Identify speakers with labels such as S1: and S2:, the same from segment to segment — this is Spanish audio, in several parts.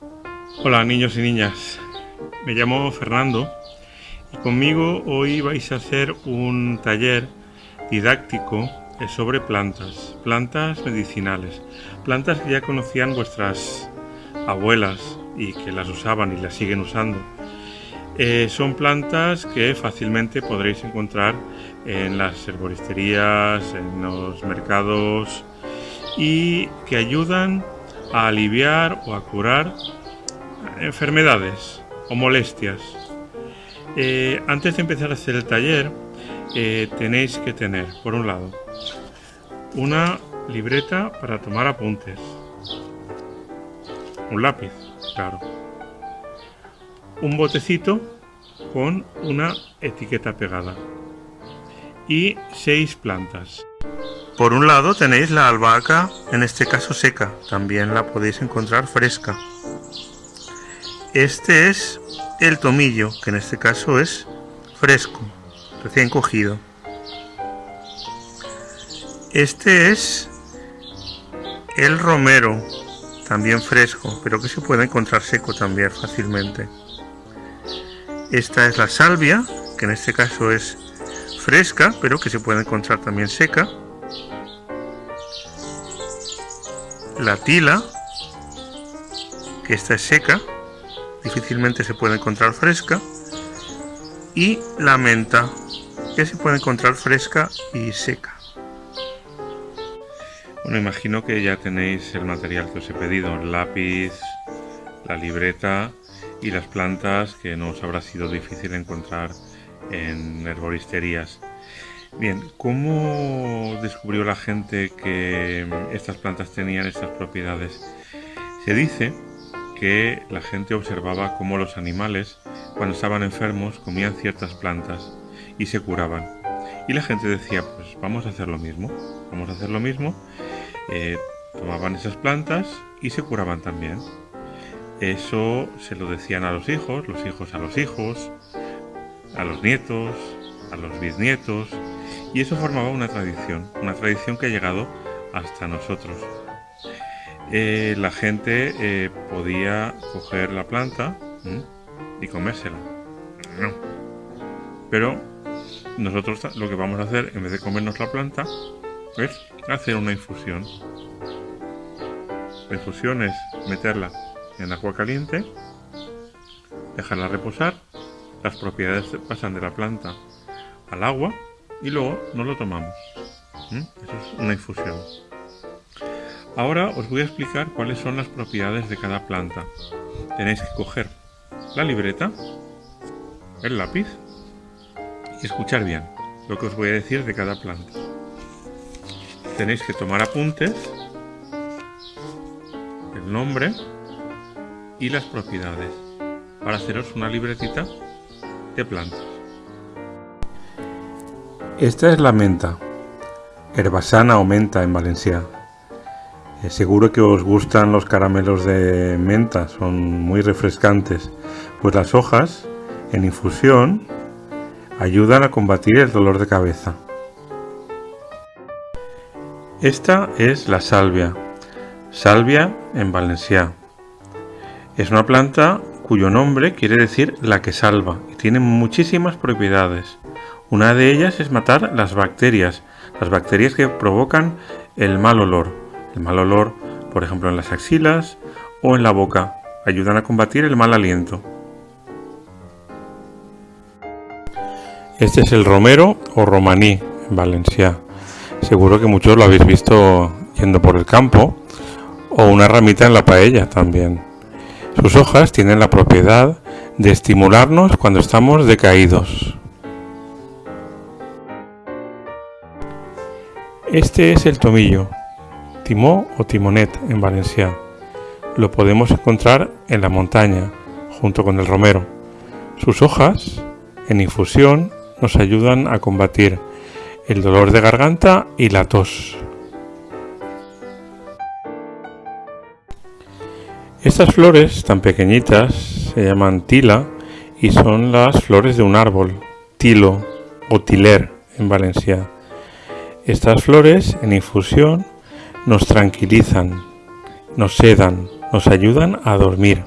S1: Hola niños y niñas, me llamo Fernando y conmigo hoy vais a hacer un taller didáctico sobre plantas, plantas medicinales, plantas que ya conocían vuestras abuelas y que las usaban y las siguen usando. Eh, son plantas que fácilmente podréis encontrar en las herboristerías, en los mercados y que ayudan a aliviar o a curar enfermedades o molestias. Eh, antes de empezar a hacer el taller, eh, tenéis que tener, por un lado, una libreta para tomar apuntes, un lápiz, claro, un botecito con una etiqueta pegada y seis plantas. Por un lado tenéis la albahaca, en este caso seca, también la podéis encontrar fresca. Este es el tomillo, que en este caso es fresco, recién cogido. Este es el romero, también fresco, pero que se puede encontrar seco también fácilmente. Esta es la salvia, que en este caso es fresca, pero que se puede encontrar también seca. La tila, que esta es seca, difícilmente se puede encontrar fresca, y la menta, que se puede encontrar fresca y seca. Bueno, imagino que ya tenéis el material que os he pedido, el lápiz, la libreta y las plantas que no os habrá sido difícil encontrar en herboristerías. Bien, ¿cómo descubrió la gente que estas plantas tenían estas propiedades? Se dice que la gente observaba cómo los animales, cuando estaban enfermos, comían ciertas plantas y se curaban. Y la gente decía, pues vamos a hacer lo mismo, vamos a hacer lo mismo. Eh, tomaban esas plantas y se curaban también. Eso se lo decían a los hijos, los hijos a los hijos, a los nietos, a los bisnietos, y eso formaba una tradición, una tradición que ha llegado hasta nosotros. Eh, la gente eh, podía coger la planta y comérsela. Pero nosotros lo que vamos a hacer, en vez de comernos la planta, es hacer una infusión. La infusión es meterla en agua caliente, dejarla reposar, las propiedades pasan de la planta al agua y luego nos lo tomamos. Eso es una infusión. Ahora os voy a explicar cuáles son las propiedades de cada planta. Tenéis que coger la libreta, el lápiz y escuchar bien lo que os voy a decir de cada planta. Tenéis que tomar apuntes, el nombre y las propiedades para haceros una libretita de plantas. Esta es la menta, herbasana o menta en Valencia. Eh, seguro que os gustan los caramelos de menta, son muy refrescantes, pues las hojas en infusión ayudan a combatir el dolor de cabeza. Esta es la salvia, salvia en valencià. Es una planta cuyo nombre quiere decir la que salva y tiene muchísimas propiedades. Una de ellas es matar las bacterias, las bacterias que provocan el mal olor. El mal olor, por ejemplo, en las axilas o en la boca. Ayudan a combatir el mal aliento. Este es el romero o romaní en Valencia. Seguro que muchos lo habéis visto yendo por el campo o una ramita en la paella también. Sus hojas tienen la propiedad de estimularnos cuando estamos decaídos. Este es el tomillo, timó o timonet en Valencia. Lo podemos encontrar en la montaña, junto con el romero. Sus hojas, en infusión, nos ayudan a combatir el dolor de garganta y la tos. Estas flores tan pequeñitas se llaman tila y son las flores de un árbol, tilo o tiler en Valencia. Estas flores en infusión nos tranquilizan, nos sedan, nos ayudan a dormir.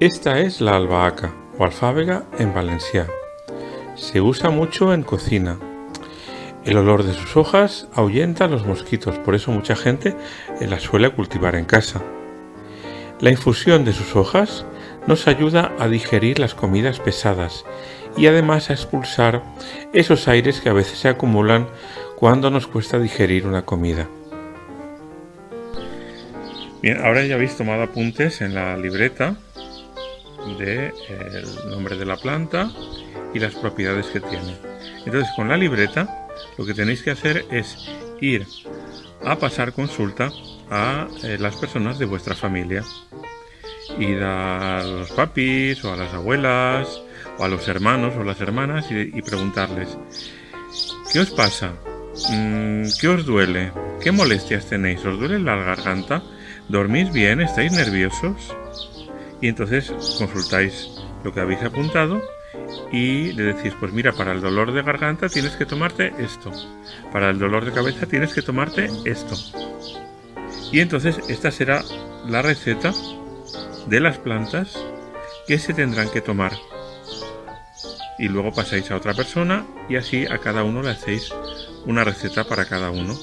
S1: Esta es la albahaca o alfábega en Valencia. Se usa mucho en cocina. El olor de sus hojas ahuyenta a los mosquitos, por eso mucha gente la suele cultivar en casa. La infusión de sus hojas nos ayuda a digerir las comidas pesadas y además a expulsar esos aires que a veces se acumulan cuando nos cuesta digerir una comida. Bien, ahora ya habéis tomado apuntes en la libreta del nombre de la planta y las propiedades que tiene. Entonces con la libreta lo que tenéis que hacer es ir a pasar consulta a eh, las personas de vuestra familia. Ir a los papis o a las abuelas o a los hermanos o las hermanas y, preguntarles ¿Qué os pasa? Mm, ¿Qué os duele? ¿Qué molestias tenéis? ¿Os duele la garganta? ¿Dormís bien? ¿Estáis nerviosos? Y entonces consultáis lo que habéis apuntado y le decís, pues mira, para el dolor de garganta tienes que tomarte esto. Para el dolor de cabeza tienes que tomarte esto. Y entonces esta será la receta de las plantas que se tendrán que tomar. Y luego pasáis a otra persona y así a cada uno le hacéis una receta para cada uno.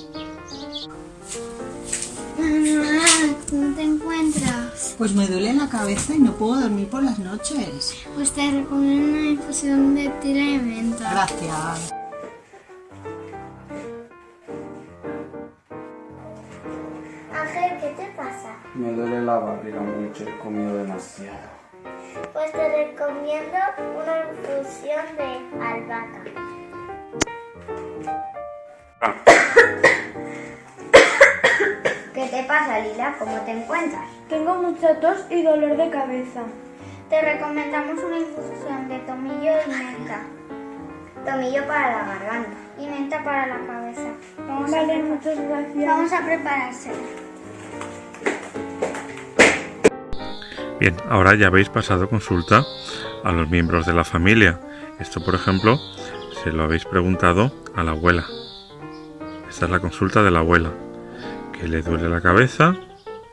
S2: ¿cómo te encuentras?
S3: Pues me duele la cabeza y no puedo dormir por las noches.
S2: Pues te recomiendo una infusión de tila de menta.
S3: Gracias.
S2: Ángel, ¿qué te pasa?
S4: Me duele la barriga mucho, he comido demasiado.
S2: Pues te recomiendo una infusión de albahaca. ¿Qué te pasa, Lila? ¿Cómo te encuentras?
S5: Tengo mucha tos y dolor de cabeza.
S2: Te recomendamos una infusión de tomillo y menta. Tomillo para la garganta y menta para la cabeza. Vamos,
S5: Vale,
S2: a,
S5: muchas gracias.
S2: vamos a preparársela.
S1: Bien, ahora ya habéis pasado consulta a los miembros de la familia. Esto, por ejemplo, se lo habéis preguntado a la abuela. Esta es la consulta de la abuela. Que le duele la cabeza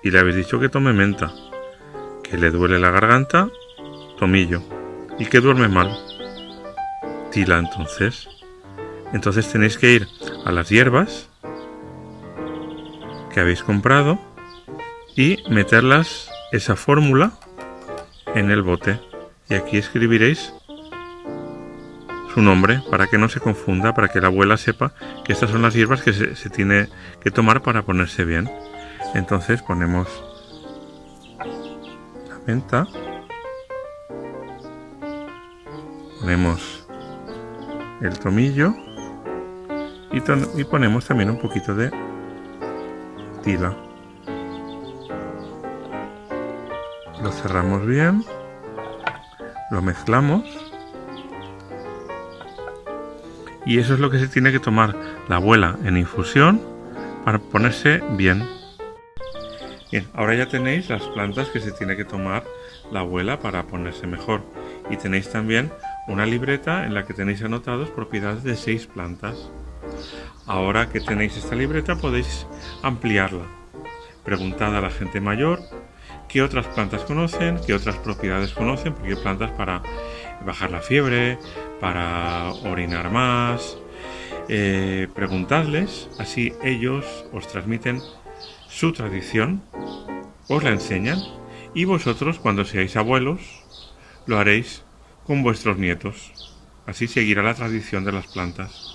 S1: y le habéis dicho que tome menta. Que le duele la garganta, tomillo. Y que duerme mal. Tila entonces. Entonces tenéis que ir a las hierbas que habéis comprado y meterlas esa fórmula en el bote. Y aquí escribiréis su nombre para que no se confunda, para que la abuela sepa que estas son las hierbas que se, tiene que tomar para ponerse bien. Entonces ponemos la menta, ponemos el tomillo y, y ponemos también un poquito de tila. Lo cerramos bien, lo mezclamos y eso es lo que se tiene que tomar la abuela en infusión para ponerse bien. Bien, ahora ya tenéis las plantas que se tiene que tomar la abuela para ponerse mejor. Y tenéis también una libreta en la que tenéis anotados propiedades de seis plantas. Ahora que tenéis esta libreta podéis ampliarla. Preguntad a la gente mayor qué otras plantas conocen, qué otras propiedades conocen, porque plantas para bajar la fiebre, para orinar más. Eh, preguntadles, así ellos os transmiten su tradición, os la enseñan y vosotros cuando seáis abuelos lo haréis con vuestros nietos. Así seguirá la tradición de las plantas.